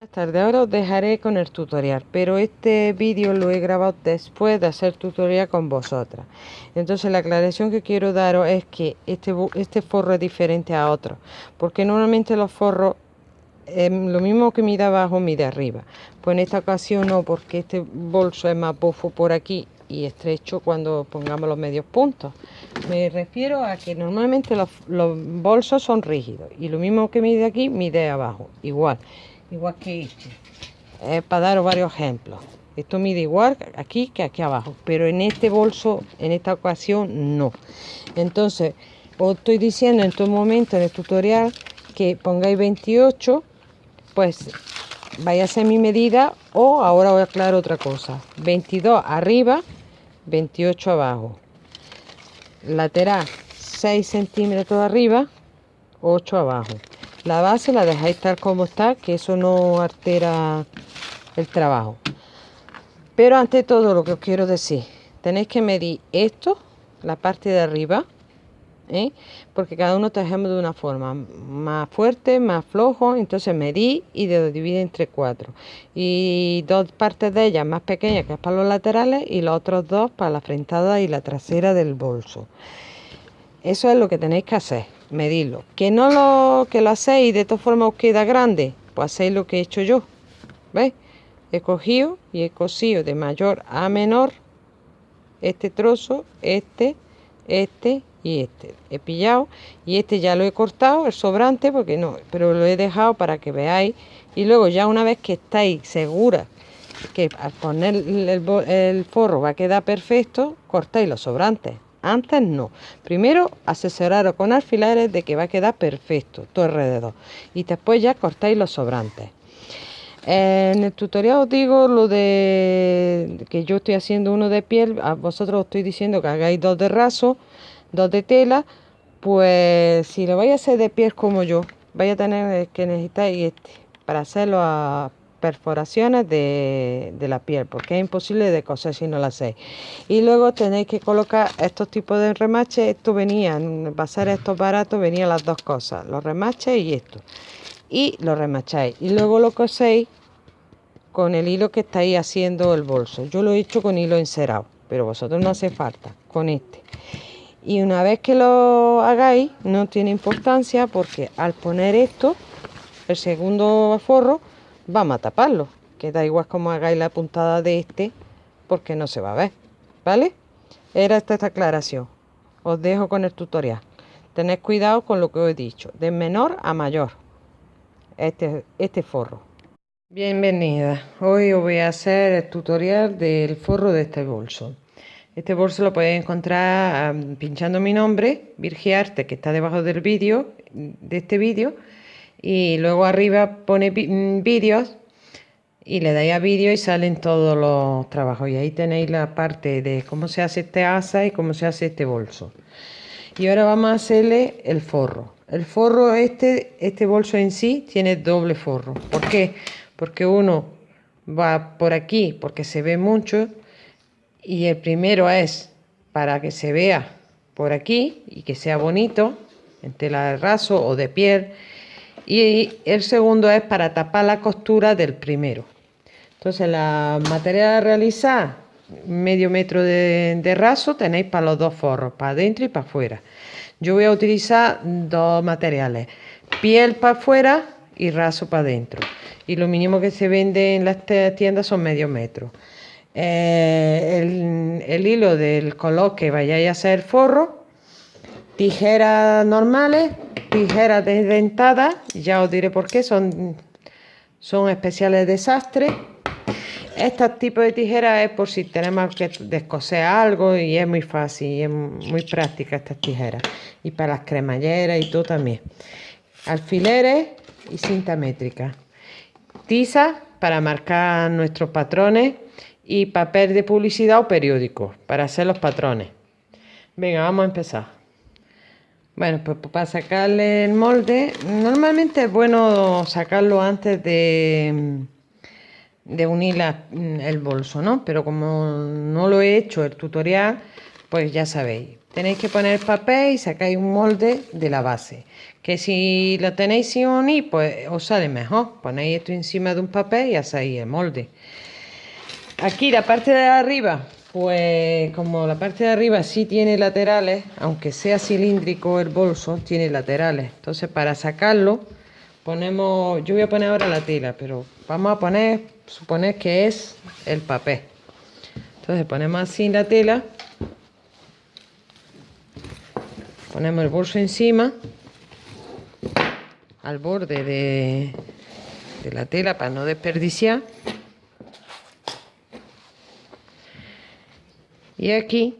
Buenas tardes, ahora os dejaré con el tutorial, pero este vídeo lo he grabado después de hacer tutorial con vosotras. Entonces la aclaración que quiero daros es que este, este forro es diferente a otro, porque normalmente los forros, lo mismo que mide abajo, mide arriba. Pues en esta ocasión no, porque este bolso es más bufo por aquí y estrecho cuando pongamos los medios puntos. Me refiero a que normalmente los, los bolsos son rígidos y lo mismo que mide aquí, mide abajo, igual igual que este. Eh, para daros varios ejemplos. Esto mide igual aquí que aquí abajo, pero en este bolso, en esta ocasión, no. Entonces, os estoy diciendo en todo momento en el tutorial que pongáis 28, pues vaya a ser mi medida o ahora voy a aclarar otra cosa. 22 arriba, 28 abajo. Lateral 6 centímetros arriba, 8 abajo. La base la dejáis tal como está, que eso no altera el trabajo. Pero ante todo lo que os quiero decir, tenéis que medir esto, la parte de arriba, ¿eh? porque cada uno trabajamos de una forma, más fuerte, más flojo, entonces medí y lo divide entre cuatro. Y dos partes de ellas más pequeñas que es para los laterales y los otros dos para la frentada y la trasera del bolso. Eso es lo que tenéis que hacer medirlo. Que no lo, que lo hacéis y de todas formas os queda grande, pues hacéis lo que he hecho yo. ¿Veis? He cogido y he cosido de mayor a menor este trozo, este, este y este. He pillado y este ya lo he cortado, el sobrante, porque no, pero lo he dejado para que veáis. Y luego ya una vez que estáis seguras que al poner el, el forro va a quedar perfecto, cortáis los sobrantes. Antes no. Primero asesoraros con alfileres de que va a quedar perfecto todo alrededor. Y después ya cortáis los sobrantes. En el tutorial os digo lo de que yo estoy haciendo uno de piel. A vosotros os estoy diciendo que hagáis dos de raso, dos de tela. Pues si lo vais a hacer de piel como yo, vais a tener que necesitar este para hacerlo a perforaciones de, la piel porque es imposible de coser si no lo hacéis y luego tenéis que colocar estos tipos de remaches. Esto venía va a estos baratos venían las dos cosas los remaches y esto. Y lo remacháis. Y luego lo coséis con el hilo que estáis haciendo el bolso. Yo lo he hecho con hilo encerado pero vosotros no hace falta con este. Y una vez que lo hagáis no tiene importancia porque al poner esto el segundo forro vamos a taparlo, que da igual como hagáis la puntada de este, porque no se va a ver, ¿vale? Era esta, esta aclaración. Os dejo con el tutorial. Tened cuidado con lo que os he dicho, de menor a mayor, este, este forro. Bienvenida, hoy os voy a hacer el tutorial del forro de este bolso. Este bolso lo podéis encontrar pinchando mi nombre, Virgiarte, que está debajo del vídeo, de este vídeo, y luego arriba pone mm, vídeos y le dais a vídeo y salen todos los trabajos. Y ahí tenéis la parte de cómo se hace este asa y cómo se hace este bolso. Y ahora vamos a hacerle el forro. El forro este este bolso en sí tiene doble forro. ¿por qué? porque uno va por aquí porque se ve mucho y el primero es para que se vea por aquí y que sea bonito en tela de raso o de piel y el segundo es para tapar la costura del primero. Entonces la material a realizar, medio metro de, raso tenéis para los dos forros, para adentro y para afuera. Yo voy a utilizar dos materiales, piel para afuera y raso para adentro. Y lo mínimo que se vende en las tiendas son medio metro. Eh, el, el, hilo del color que vayáis a hacer forro, tijeras normales, tijeras desdentadas, ya os diré por qué, son, son especiales desastres. Este tipo de tijeras es por si tenemos que descoser algo y es muy fácil, y es muy práctica estas tijeras. Y para las cremalleras y todo también. Alfileres y cinta métrica. Tiza para marcar nuestros patrones y papel de publicidad o periódico para hacer los patrones. Venga, vamos a empezar. Bueno, pues para sacarle el molde, normalmente es bueno sacarlo antes de, de unir el bolso, ¿no? Pero como no lo he hecho el tutorial, pues ya sabéis. tenéis que poner papel y sacáis un molde de la base. Que si lo tenéis sin unir, pues os sale mejor. Ponéis esto encima de un papel y hacéis el molde. Aquí la parte de arriba, pues como la parte de arriba sí tiene laterales, aunque sea cilíndrico el bolso, tiene laterales. Entonces para sacarlo, ponemos, yo voy a poner ahora la tela, pero vamos a poner, suponer que es el papel. Entonces ponemos así la tela ponemos el bolso encima al borde de, de la tela para no desperdiciar y aquí.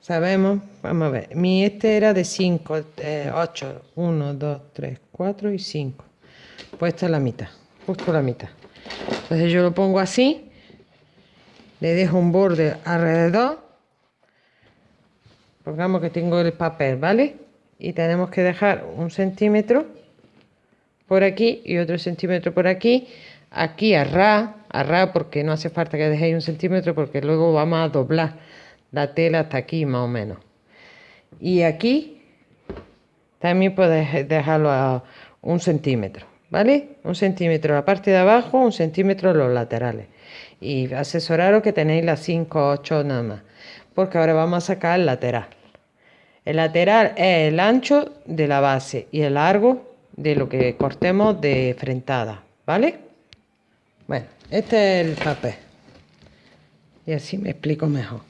Sabemos, vamos a ver, mi este era de 5, 8, 1, 2, 3, 4 y 5. Pues esta es la mitad, justo la mitad. Entonces yo lo pongo así. Le dejo un borde alrededor. Pongamos que tengo el papel vale y tenemos que dejar un centímetro por aquí y otro centímetro por aquí aquí a ras, a porque no hace falta que dejéis un centímetro porque luego vamos a doblar la tela hasta aquí más o menos. Y aquí también podéis dejarlo a un centímetro ¿vale? un centímetro la parte de abajo un centímetro los laterales. Y asesoraros que tenéis las 5 8 nada más porque ahora vamos a sacar el lateral. El lateral es el ancho de la base y el largo de lo que cortemos de frentada vale bueno este es el papel. Y así me explico mejor.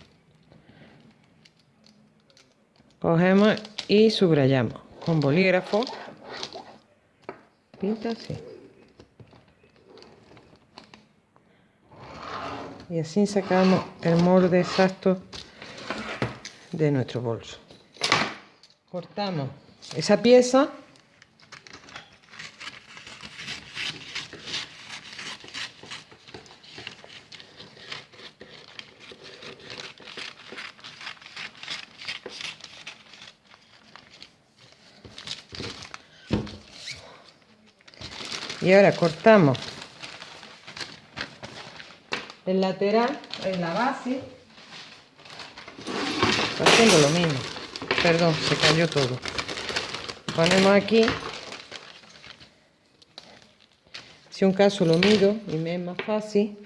Cogemos y subrayamos. Con bolígrafo. Pinta así. Y así sacamos el molde exacto de nuestro bolso. Cortamos esa pieza y ahora cortamos el lateral, en la base, haciendo lo mismo. Perdón, se cayó todo. Ponemos aquí. Si un caso lo mido y me es más fácil,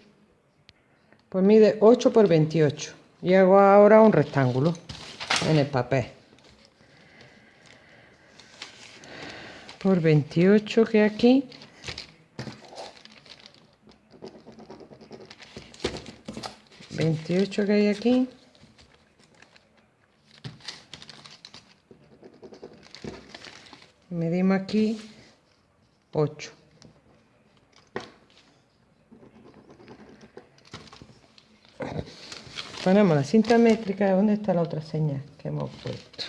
pues mide 8 por 28. Y hago ahora un rectángulo en el papel. Por 28 que aquí 28 que hay aquí. Medimos aquí 8. Ponemos la cinta métrica. ¿Dónde está la otra señal que hemos puesto?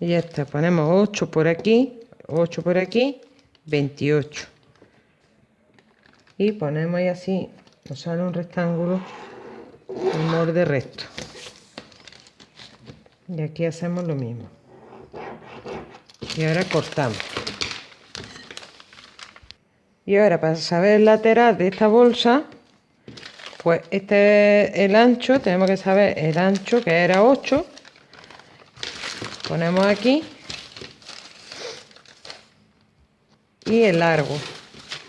Y ya está. Ponemos 8 por aquí, 8 por aquí, 28. Y ponemos ahí así nos sale un rectángulo un borde recto. Y aquí hacemos lo mismo. Y ahora cortamos. Y ahora para saber el lateral de esta bolsa pues este es el ancho tenemos que saber el ancho que era 8 ponemos aquí. Y el largo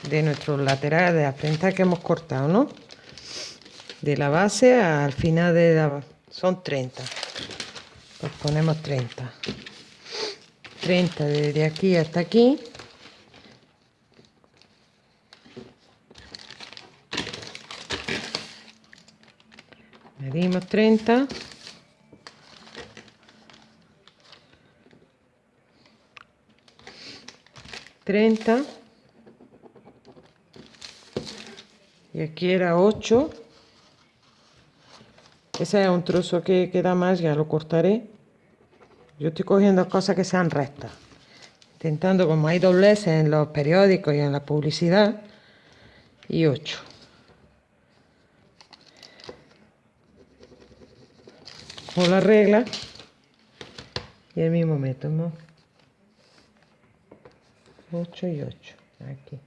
de nuestros laterales de la frente que hemos cortado, ¿no? De la base al final de la... son 30. Pues ponemos 30. 30 desde aquí hasta aquí. Medimos 30. Treinta. Y aquí era 8 ese es un trozo que queda más ya lo cortaré. Yo estoy cogiendo cosas que sean rectas intentando como hay dobleces en los periódicos y en la publicidad y 8 con la regla y el mismo método 8 y 8 aquí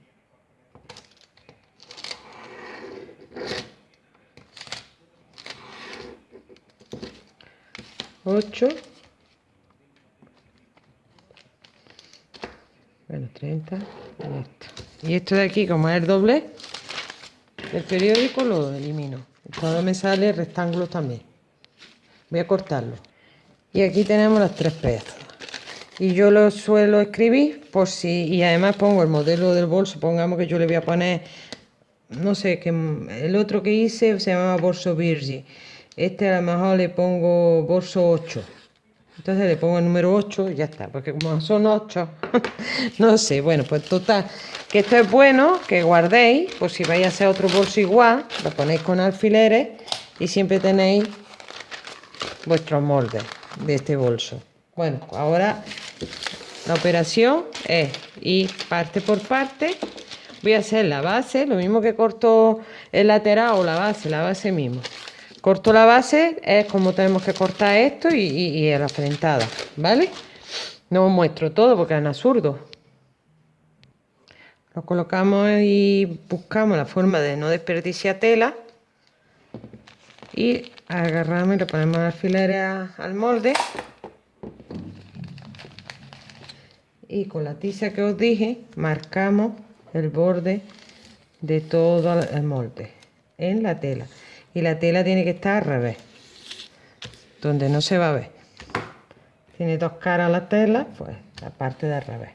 8 bueno 30 y esto de aquí como es el doble el periódico lo elimino. Todo me sale rectángulo también. Voy a cortarlo. Y aquí tenemos las tres piezas y yo lo suelo escribir por si y además pongo el modelo del bolso pongamos que yo le voy a poner no sé que el otro que hice se llama bolso Virgi este a lo mejor le pongo bolso 8 entonces le pongo el número 8 y ya está porque como son 8 no sé. Bueno pues total que esto es bueno que guardéis por si vais a hacer otro bolso igual lo ponéis con alfileres y siempre tenéis vuestros moldes de este bolso. Bueno ahora la operación es ir parte por parte. Voy a hacer la base lo mismo que corto el lateral o la base la base mismo corto la base es como tenemos que cortar esto y, y, y la frentada vale no os muestro todo porque es absurdo lo colocamos y buscamos la forma de no desperdiciar tela y agarramos y le ponemos alfileres al molde. Y con la tiza que os dije marcamos el borde de todo el molde en la tela y la tela tiene que estar al revés donde no se va a ver. Tiene dos caras la tela pues la parte de al revés.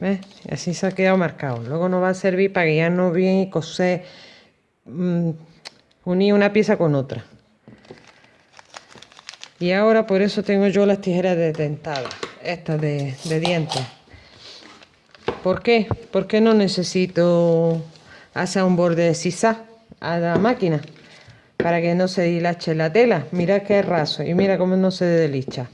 ¿Ves? así se ha quedado marcado. Luego nos va a servir para guiarnos bien y coser mmm, unir una pieza con otra. Y ahora por eso tengo yo las tijeras de dentada estas de, de dientes. ¿por qué? porque no necesito hacer un borde de sisa a la máquina para que no se dilache la tela. Mira qué raso y mira cómo no se deslicha.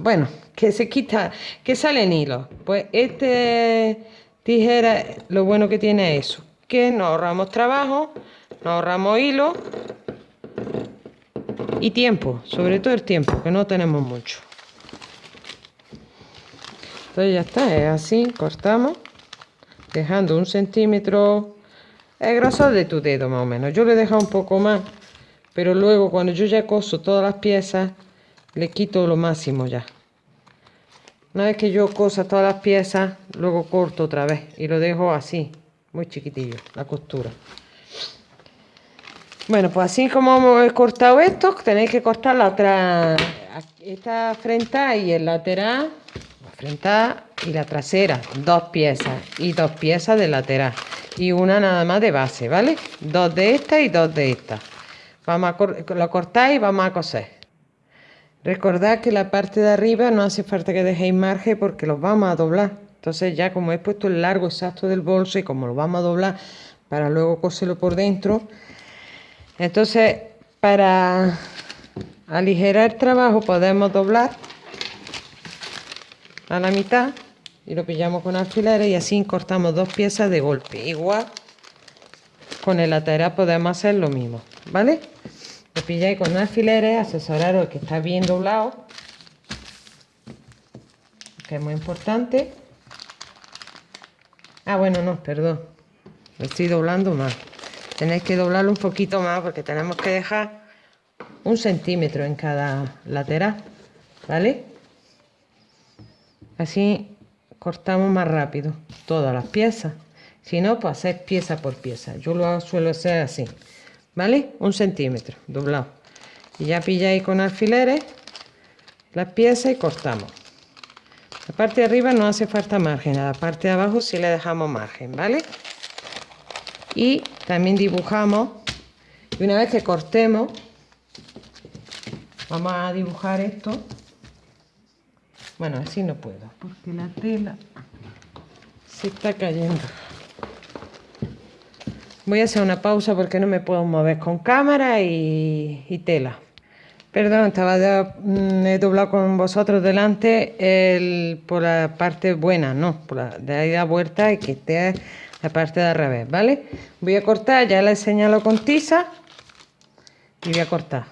bueno, que se quita, que sale en hilo. Pues este tijera, lo bueno que tiene es eso, que nos ahorramos trabajo, nos ahorramos hilo y tiempo, sobre todo el tiempo, que no tenemos mucho. Entonces ya está, es así, cortamos, dejando un centímetro el grosor de tu dedo más o menos. Yo le he dejado un poco más, pero luego cuando yo ya coso todas las piezas, le quito lo máximo ya. Una vez que yo cosa todas las piezas, luego corto otra vez y lo dejo así, muy chiquitillo, la costura. Bueno, pues así como he cortado esto, tenéis que cortar la otra, esta frente y el lateral, la frente y la trasera, dos piezas y dos piezas de lateral y una nada más de base, ¿vale? Dos de esta y dos de esta. Vamos a lo cortáis y vamos a coser. Recordad que la parte de arriba no hace falta que dejéis margen porque los vamos a doblar. Entonces ya como he puesto el largo exacto del bolso y como lo vamos a doblar para luego coserlo por dentro. Entonces para aligerar el trabajo podemos doblar a la mitad y lo pillamos con alfileres y así cortamos dos piezas de golpe. Igual con el lateral podemos hacer lo mismo vale lo pilláis con alfileres asesoraros que está bien doblado que es muy importante. Ah bueno no perdón. Lo estoy doblando más tenéis que doblarlo un poquito más porque tenemos que dejar un centímetro en cada lateral vale así cortamos más rápido todas las piezas si no pues hacer pieza por pieza. Yo lo suelo hacer así vale un centímetro doblado. Y ya pilláis con alfileres las piezas y cortamos. La parte de arriba no hace falta margen a la parte de abajo sí le dejamos margen vale y también dibujamos y una vez que cortemos vamos a dibujar esto bueno, así no puedo, porque la tela se está cayendo. Voy a hacer una pausa porque no me puedo mover con cámara y, tela. Perdón, estaba mm, he doblado con vosotros delante el, por la parte buena, no, por la de ahí da vuelta y que esté la parte de al revés, ¿vale? Voy a cortar, ya la he señalado con tiza y voy a cortar.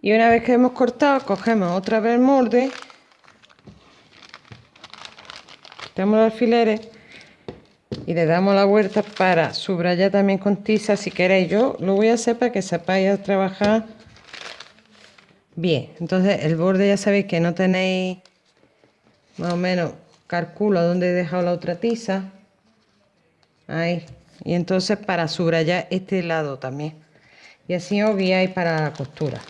Y una vez que hemos cortado, cogemos otra vez el molde los alfileres y le damos la vuelta para subrayar también con tiza si queréis yo lo voy a hacer para que sepáis trabajar Bien, entonces el borde ya sabéis que no tenéis más o menos calculo dónde he dejado la otra tiza. Ahí. Y entonces para subrayar este lado también. Y así os guiáis para la costura.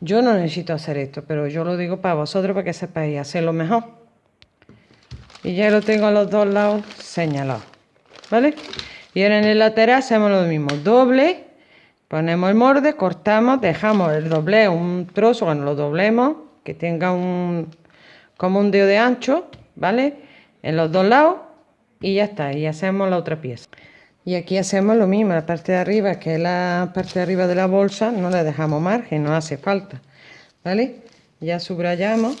Yo no necesito hacer esto, pero yo lo digo para vosotros para que sepáis hacerlo mejor. Y ya lo tengo a los dos lados señalados. ¿Vale? Y ahora en el lateral hacemos lo mismo. Doble Ponemos el morde, cortamos, dejamos el doble un trozo cuando lo doblemos, que tenga un como un dedo de ancho, ¿vale? En los dos lados y ya está, y hacemos la otra pieza. Y aquí hacemos lo mismo, la parte de arriba, que es la parte de arriba de la bolsa, no le dejamos margen, no hace falta, ¿vale? Ya subrayamos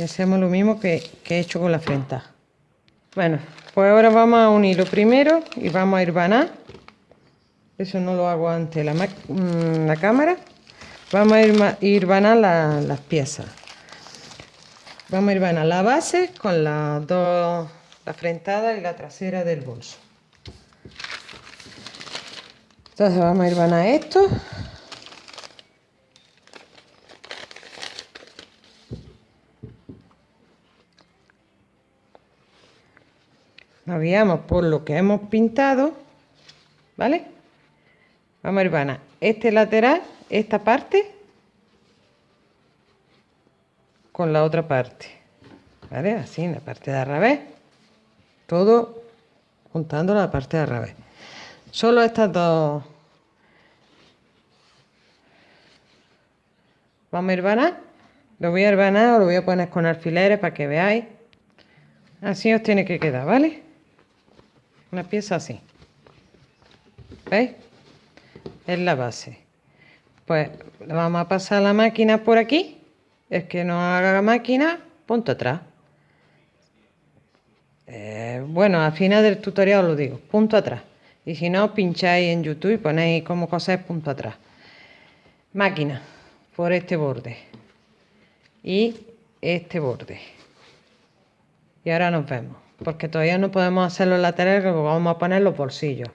y hacemos lo mismo que, que he hecho con la frente. Bueno, pues ahora vamos a unirlo primero y vamos a ir vanar eso no lo hago ante la, mm, la cámara. Vamos a ir, ir las piezas. Vamos a ir vanar la base con las dos, la frentada y la trasera del bolso. Entonces vamos a ir vanar esto. Guiamos por lo que hemos pintado, ¿vale? Vamos a ir este lateral, esta parte, con la otra parte. ¿Vale? Así, en la parte de. Todo juntando la parte de al. Solo estas dos. Vamos a ir Lo voy a herbanar o lo voy a poner con alfileres para que veáis. Así os tiene que quedar, ¿vale? Una pieza así. ¿Veis? es la base. Pues vamos a pasar la máquina por aquí. Es que no haga la máquina, punto atrás. Eh, bueno, al final del tutorial os lo digo, punto atrás. Y si no, pincháis en YouTube y ponéis como coser punto atrás. Máquina, por este borde. Y este borde. Y ahora nos vemos. Porque todavía no podemos hacer los laterales, vamos a poner los bolsillos.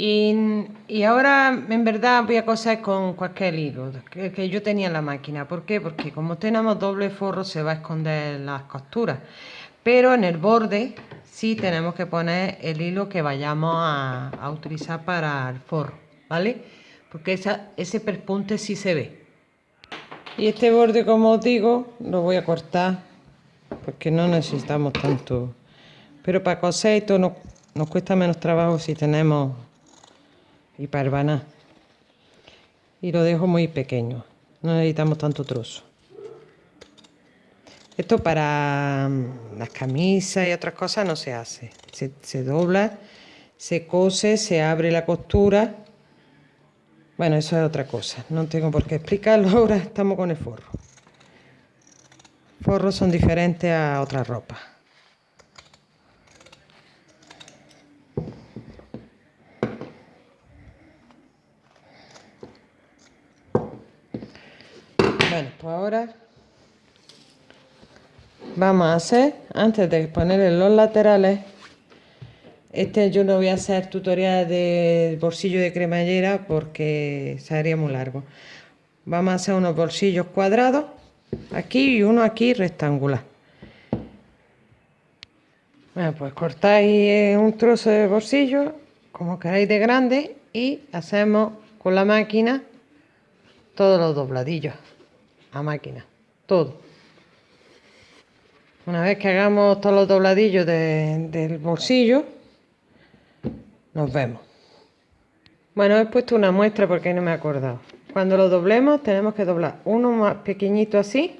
Y, ahora en verdad voy a coser con cualquier hilo que, yo tenía en la máquina. ¿Por qué? Porque como tenemos doble forro se va a esconder las costuras. Pero en el borde sí tenemos que poner el hilo que vayamos a, utilizar para el forro, ¿vale? Porque ese perpunte sí se ve. Y este borde, como os digo, lo voy a cortar porque no necesitamos tanto. Pero para coser esto nos cuesta menos trabajo si tenemos y parvana. Y lo dejo muy pequeño, no necesitamos tanto trozo. Esto para mm, las camisas y otras cosas no se hace. Se, dobla, se cose, se abre la costura. Bueno, eso es otra cosa. No tengo por qué explicarlo ahora. Estamos con el forro. Forros son diferentes a otras ropas. Bueno, pues ahora vamos a hacer, antes de ponerle los laterales, este yo no voy a hacer tutorial de bolsillo de cremallera porque sería muy largo. Vamos a hacer unos bolsillos cuadrados, aquí y uno aquí rectangular. Bueno, pues cortáis un trozo de bolsillo, como queráis de grande, y hacemos con la máquina todos los dobladillos a máquina, todo. Una vez que hagamos todos los dobladillos del bolsillo, nos vemos. Bueno, he puesto una muestra porque no me he acordado. Cuando lo doblemos tenemos que doblar uno más pequeñito así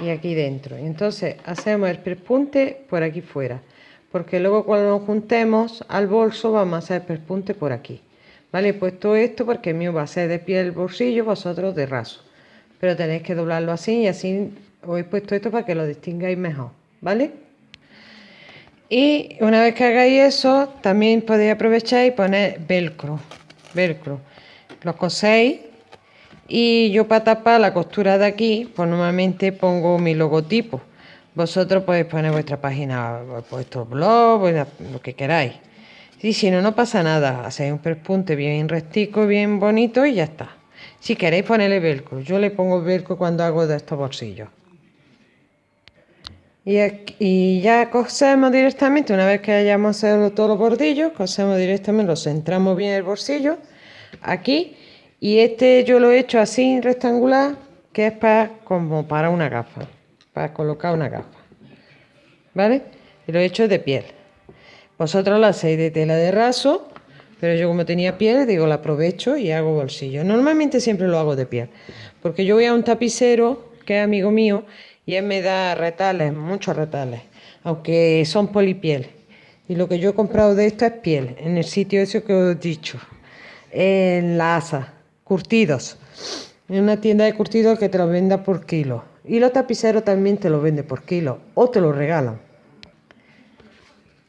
y aquí dentro. Entonces hacemos el perpunte por aquí fuera. Porque luego cuando nos juntemos al bolso vamos a hacer el perpunte por aquí. Vale, he puesto esto porque mío va a ser de pie el bolsillo, vosotros de raso pero tenéis que doblarlo así y así os he puesto esto para que lo distingáis mejor, ¿vale? Y una vez que hagáis eso, también podéis aprovechar y poner velcro, velcro. Lo coséis y yo para tapar la costura de aquí, pues normalmente pongo mi logotipo. Vosotros podéis poner vuestra página, vuestro blog, lo que queráis. Y si no, no pasa nada. Hacéis un perpunte bien rectico, bien bonito y ya está. Si queréis ponerle velcro, yo le pongo velcro cuando hago de estos bolsillos. Y, ya cosemos directamente, una vez que hayamos hecho todos los bordillos, cosemos directamente, lo centramos bien el bolsillo, aquí, y este yo lo he hecho así, rectangular, que es para, como para una gafa, para colocar una gafa, ¿vale? Y lo he hecho de piel. Vosotros lo hacéis de tela de raso, pero yo como tenía piel, digo, la aprovecho y hago bolsillo. Normalmente siempre lo hago de piel, porque yo voy a un tapicero, que es amigo mío, y él me da retales, muchos retales, aunque son polipiel. Y lo que yo he comprado de esto es piel, en el sitio ese que os he dicho, en la ASA, curtidos. En una tienda de curtidos que te lo venda por kilo. Y los tapiceros también te lo venden por kilo o te lo regalan.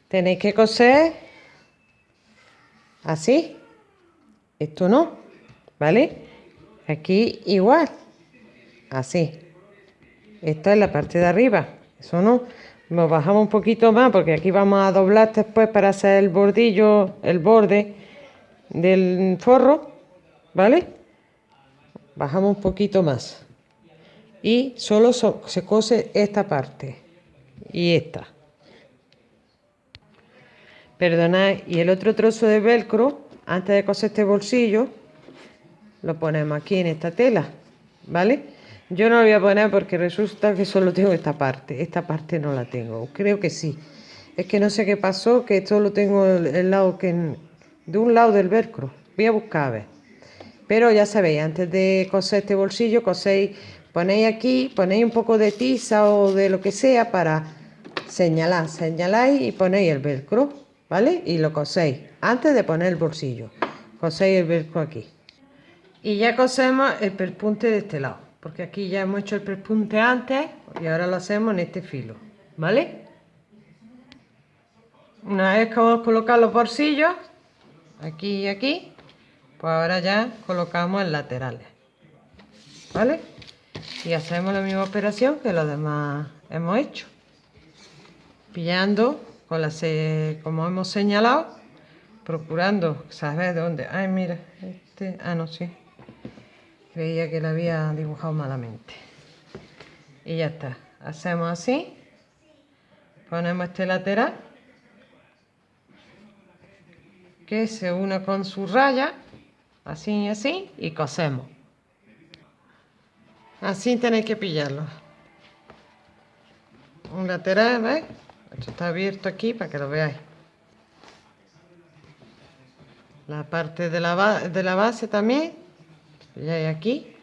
Tenéis que coser así. Esto no, ¿vale? Aquí igual, así. Esta es la parte de arriba. Eso no. Nos bajamos un poquito más porque aquí vamos a doblar después para hacer el bordillo, el borde del forro. ¿Vale? Bajamos un poquito más. Y solo se cose esta parte. Y esta. Perdonad. Y el otro trozo de velcro, antes de coser este bolsillo, lo ponemos aquí en esta tela. ¿Vale? Yo no lo voy a poner porque resulta que solo tengo esta parte. Esta parte no la tengo. Creo que sí. Es que no sé qué pasó, que solo tengo el, lado que... De un lado del velcro. Voy a buscar a ver. Pero ya sabéis, antes de coser este bolsillo, coséis, ponéis aquí, ponéis un poco de tiza o de lo que sea para señalar. Señaláis y ponéis el velcro, ¿vale? Y lo coséis antes de poner el bolsillo. Coséis el velcro aquí. Y ya cosemos el perpunte de este lado porque aquí ya hemos hecho el prespunte antes y ahora lo hacemos en este filo, ¿vale? Una vez que hemos colocado los bolsillos, aquí y aquí, pues ahora ya colocamos el laterales, ¿vale? Y hacemos la misma operación que los demás hemos hecho. Pillando, con la como hemos señalado, procurando saber dónde... Ay, mira, este... Ah, no, sí. Creía que la había dibujado malamente. Y ya está. Hacemos así. Ponemos este lateral. Que se une con su raya. Así y así. Y cosemos. Así tenéis que pillarlo. Un lateral, ¿ves? Esto está abierto aquí para que lo veáis. La parte de la, de la base también pilláis aquí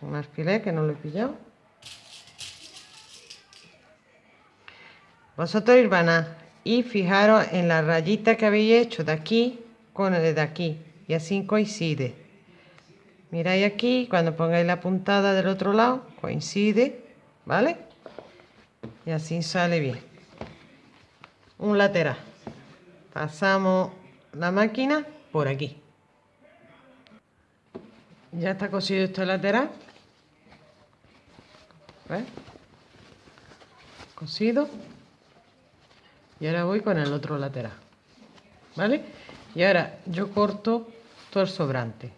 un alfiler que no lo he pillado vosotros a y fijaros en la rayita que habéis hecho de aquí con el de aquí y así coincide miráis aquí cuando pongáis la puntada del otro lado coincide vale y así sale bien un lateral pasamos la máquina por aquí ya está cosido este lateral. ¿Ves? Cosido. Y ahora voy con el otro lateral. ¿Vale? Y ahora yo corto todo el sobrante.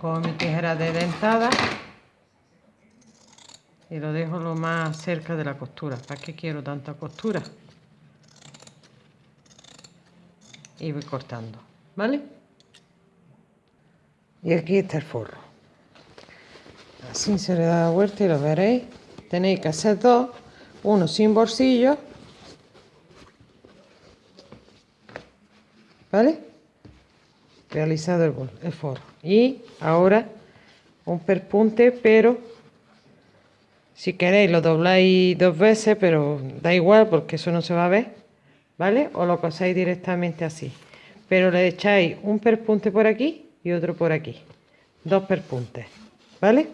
Con mi tijera de dentada. Y lo dejo lo más cerca de la costura. ¿Para qué quiero tanta costura? Y voy cortando. ¿Vale? y aquí está el forro así se le da la vuelta y lo veréis tenéis que hacer dos uno sin bolsillo ¿vale? Realizado el, el forro y ahora un perpunte pero si queréis lo dobláis dos veces pero da igual porque eso no se va a ver ¿vale? o lo cosáis directamente así. Pero le echáis un perpunte por aquí y otro por aquí. Dos perpuntes vale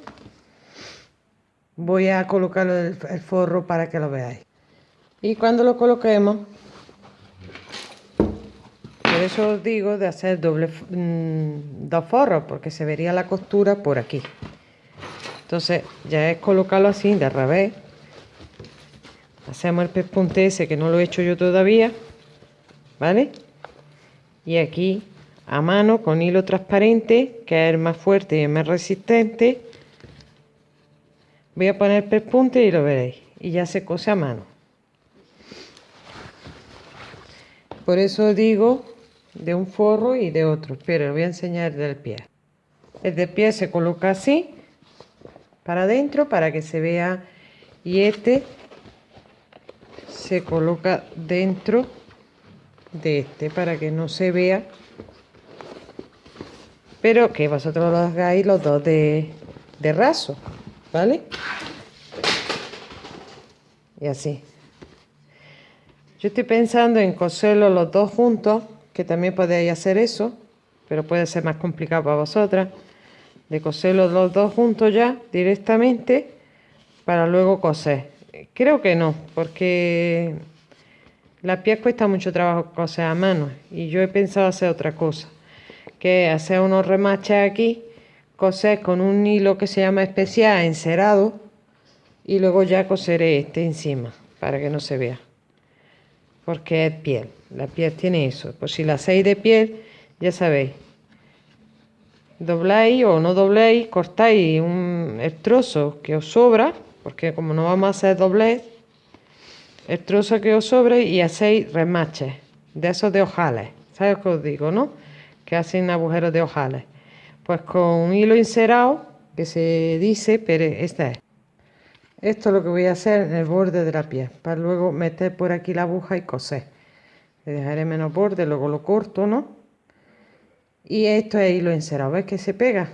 voy a colocar el, forro para que lo veáis. Y cuando lo coloquemos por eso os digo de hacer doble mm, dos forros porque se vería la costura por aquí entonces ya es colocarlo así de revés hacemos el pespunte ese que no lo he hecho yo todavía vale y aquí a mano con hilo transparente, que es el más fuerte y el más resistente. Voy a poner pespunte y lo veréis. Y ya se cose a mano. Por eso digo de un forro y de otro. Pero lo voy a enseñar del pie. El de pie se coloca así, para adentro, para que se vea. Y este se coloca dentro de este, para que no se vea pero que vosotros lo hagáis los dos de, de raso, ¿vale? Y así. Yo estoy pensando en coserlos los dos juntos, que también podéis hacer eso, pero puede ser más complicado para vosotras, de coserlos los dos juntos ya directamente para luego coser. Creo que no, porque la piel cuesta mucho trabajo coser a mano y yo he pensado hacer otra cosa que hacer unos remaches aquí, coser con un hilo que se llama especial encerado y luego ya coseré este encima para que no se vea. Porque es piel, la piel tiene eso. Pues si la hacéis de piel, ya sabéis, dobláis o no dobléis, cortáis un, el trozo que os sobra, porque como no vamos a hacer doblez, el trozo que os sobra y hacéis remaches de esos de ojales. ¿Sabes lo que os digo, no? que hacen agujeros de ojales. Pues con un hilo encerado, que se dice, pero este es. Esto es lo que voy a hacer en el borde de la piel, para luego meter por aquí la aguja y coser. Le dejaré menos borde, luego lo corto, ¿no? Y esto es hilo encerado, ¿ves que se pega?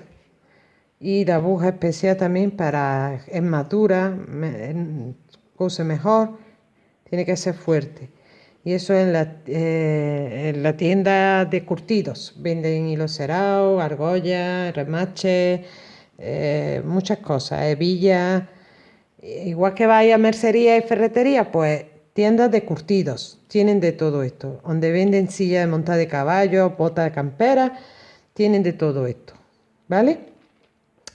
Y la aguja especial también para, es madura, cose mejor, tiene que ser fuerte. Y eso en la, eh, en la tienda de curtidos. Venden hilo cerado, argolla, remache, eh, muchas cosas, hebillas. Igual que vaya a mercería y ferretería, pues tiendas de curtidos. Tienen de todo esto. Donde venden sillas de monta de caballo, botas de campera, tienen de todo esto. ¿Vale?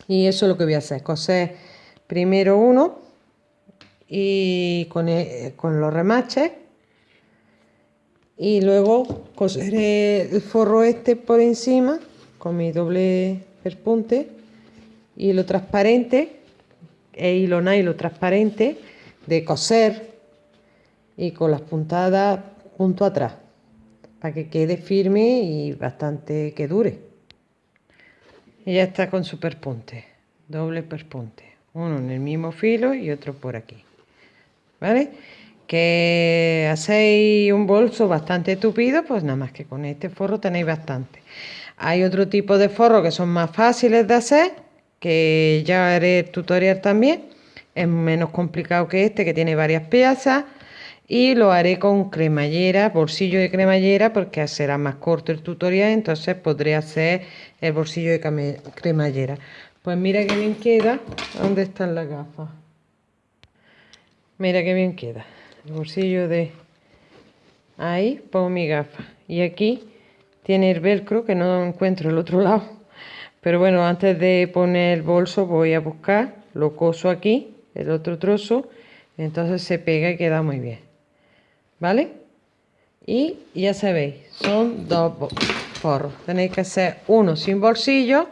Y eso es lo que voy a hacer. Coser primero uno y con, eh, con los remaches y luego coseré el forro este por encima con mi doble perpunte hilo transparente e hilo nylon transparente de coser y con las puntadas junto atrás para que quede firme y bastante que dure y ya está con su perpunte doble perpunte uno en el mismo filo y otro por aquí vale que hacéis un bolso bastante tupido, pues nada más que con este forro tenéis bastante. Hay otro tipo de forro que son más fáciles de hacer, que ya haré tutorial también. Es menos complicado que este, que tiene varias piezas. Y lo haré con cremallera, bolsillo de cremallera, porque será más corto el tutorial, entonces podré hacer el bolsillo de cremallera. Pues mira qué bien queda. ¿Dónde están las gafas? Mira qué bien queda el bolsillo de ahí pongo mi gafa y aquí tiene el velcro que no encuentro el otro lado pero bueno antes de poner el bolso voy a buscar lo coso aquí el otro trozo entonces se pega y queda muy bien vale y ya sabéis son dos forros tenéis que hacer uno sin bolsillo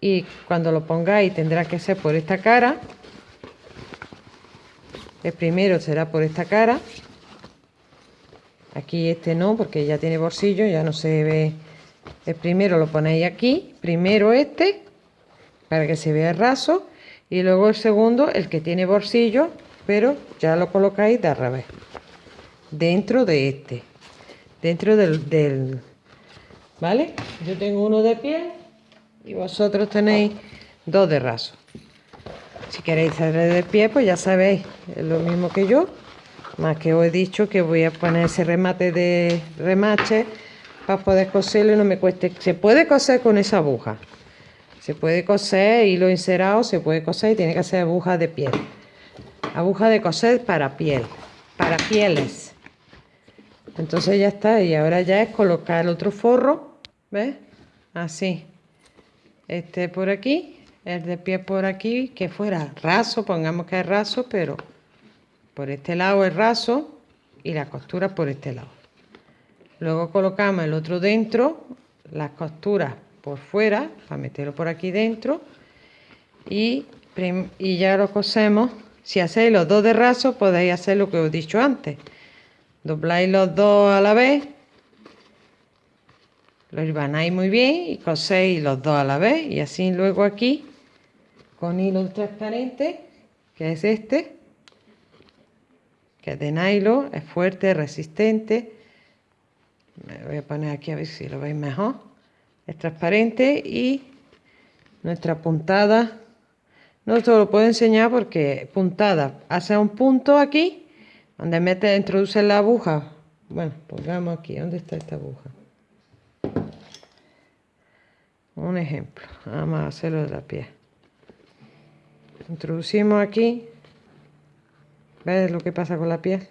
y cuando lo pongáis tendrá que ser por esta cara el primero será por esta cara. Aquí este no, porque ya tiene bolsillo, ya no se ve. El primero lo ponéis aquí, primero este, para que se vea el raso. Y luego el segundo, el que tiene bolsillo, pero ya lo colocáis de al revés. Dentro de este. Dentro del, del... ¿Vale? Yo tengo uno de pie y vosotros tenéis dos de raso. Si queréis hacer de pie, pues ya sabéis, es lo mismo que yo. Más que os he dicho que voy a poner ese remate de remache para poder coserlo y no me cueste. Se puede coser con esa aguja. Se puede coser hilo encerado, se puede coser y tiene que ser aguja de piel. Aguja de coser para piel, para pieles. Entonces ya está, y ahora ya es colocar el otro forro, ¿ves? Así. Este por aquí el de pie por aquí, que fuera raso, pongamos que es raso, pero por este lado es raso y la costura por este lado. Luego colocamos el otro dentro, las costuras por fuera para meterlo por aquí dentro. Y, y ya lo cosemos. Si hacéis los dos de raso podéis hacer lo que os he dicho antes. Dobláis los dos a la vez. Lo hilvanáis muy bien y coséis los dos a la vez. Y así luego aquí con hilo transparente que es este que es de nylon es fuerte resistente me voy a poner aquí a ver si lo veis mejor. Es transparente y nuestra puntada no te lo puedo enseñar porque puntada. Hace un punto aquí donde mete introduce la aguja. Bueno pongamos aquí dónde está esta aguja un ejemplo vamos a hacerlo de la piel introducimos aquí. ¿ves lo que pasa con la piel?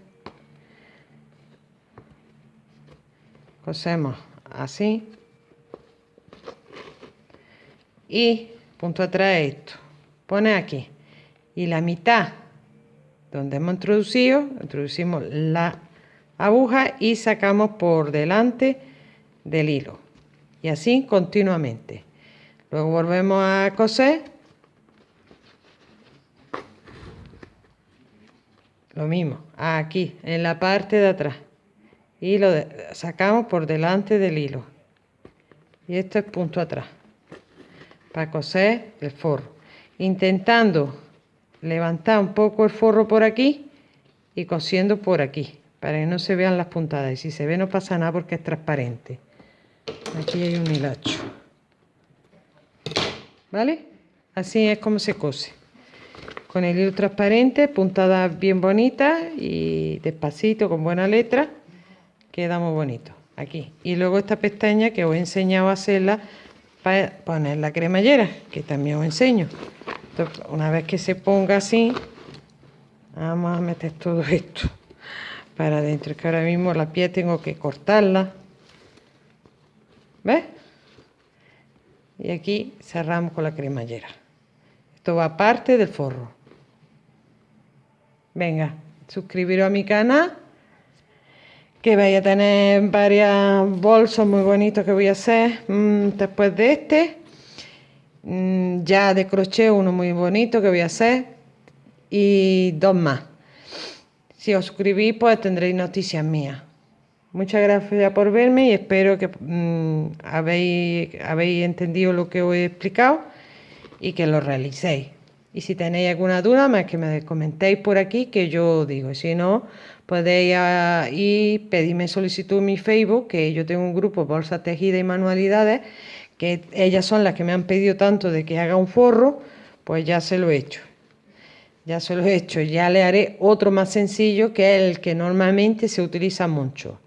Cosemos así. Y punto atrás esto. Pone aquí. Y la mitad donde hemos introducido introducimos la aguja y sacamos por delante del hilo. Y así continuamente. Luego volvemos a coser. Lo mismo aquí en la parte de atrás y lo sacamos por delante del hilo. Y esto es punto atrás para coser el forro. Intentando levantar un poco el forro por aquí y cosiendo por aquí para que no se vean las puntadas. Y si se ve no pasa nada porque es transparente. Aquí hay un hilacho. Vale así es como se cose. Con el hilo transparente puntadas bien bonitas y despacito con buena letra queda muy bonito aquí. Y luego esta pestaña que os he enseñado a hacerla para poner la cremallera que también os enseño. Una vez que se ponga así vamos a meter todo esto para adentro que ahora mismo la piel tengo que cortarla. ¿ves? y aquí cerramos con la cremallera. Esto va aparte del forro. Venga suscribiros a mi canal que vaya a tener varios bolsos muy bonitos que voy a hacer mm, después de este. Mm, ya de crochet uno muy bonito que voy a hacer y dos más. Si os suscribís pues tendréis noticias mías. Muchas gracias por verme y espero que mm, habéis, habéis entendido lo que os he explicado y que lo realicéis. Y si tenéis alguna duda, más que me comentéis por aquí que yo digo. Si no, podéis ir pedirme solicitud en mi Facebook, que yo tengo un grupo Bolsa Tejida y Manualidades, que ellas son las que me han pedido tanto de que haga un forro, pues ya se lo he hecho. Ya se lo he hecho. Ya le haré otro más sencillo, que es el que normalmente se utiliza mucho.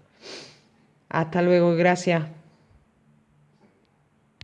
Hasta luego, gracias.